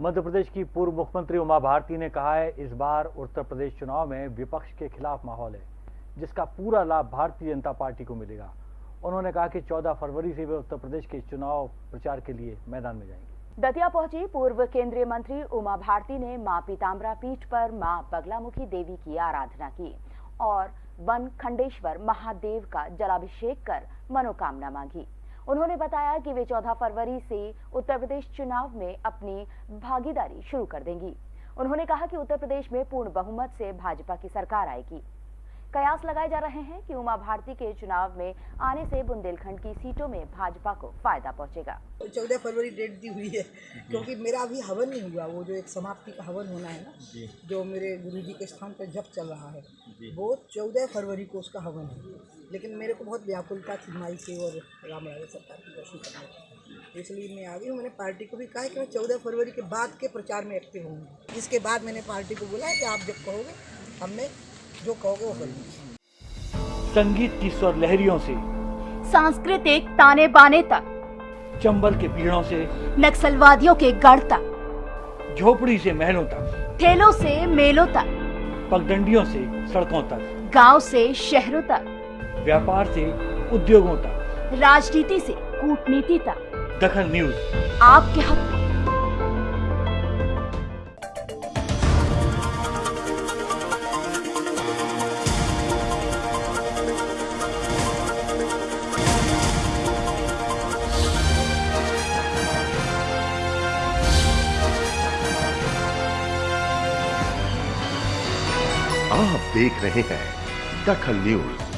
मध्य प्रदेश की पूर्व मुख्यमंत्री उमा भारती ने कहा है, इस बार उत्तर प्रदेश चुनाव में विपक्ष के खिलाफ माहौल है, जिसका पूरा लाभ भारतीय जनता पार्टी को मिलेगा। उन्होंने कहा कि 14 फरवरी से वे उत्तर प्रदेश के चुनाव प्रचार के लिए मैदान में जाएँगे। दतिया पहुँची पूर्व केंद्रीय मंत्री उमा भारती ने माँ पीताम्बरा पीठ पर माँ बगलामुखी देवी की आराधना की और वन खंडेश्वर महादेव का जलाभिषेक कर मनोकामना मांगी। उन्होंने बताया कि वे 14 फरवरी से उत्तर प्रदेश चुनाव में अपनी भागीदारी शुरू कर देंगी। उन्होंने कहा कि उत्तर प्रदेश में पूर्ण बहुमत से भाजपा की सरकार आएगी। कयास लगाए जा रहे हैं कि उमा भारती के चुनाव में आने से बुंदेलखंड की सीटों में भाजपा को फ़ायदा पहुंचेगा। चौदह फरवरी डेट दी हुई है क्योंकि मेरा अभी हवन नहीं हुआ वो जो एक समाप्ति का हवन होना है ना जो। मेरे गुरु जी के स्थान पर जब चल रहा है वो चौदह फरवरी को उसका हवन है। लेकिन मेरे को बहुत व्याकुलता थी माई से और राम राजा सरकार की दर्शन करने इसलिए मैं आ गई हूँ मैंने पार्टी को भी कहा कि मैं चौदह फरवरी के बाद के प्रचार में एक्टिव होंगी इसके बाद मैंने पार्टी को बोला कि आप जब कहोगे हमने जो कहोगे वो करेंगे संगीत की स्वर लहरियों से सांस्कृतिक ताने बाने तक चंबल के पीड़ों से नक्सलवादियों के गढ़ तक झोपड़ी से महलों तक ठेलों से मेलों तक पगडंडियों से सड़कों तक गाँव से शहरों तक व्यापार से उद्योगों तक। राजनीति से कूटनीति तक। दखल न्यूज़। आपके हक आप देख रहे हैं दखल न्यूज़।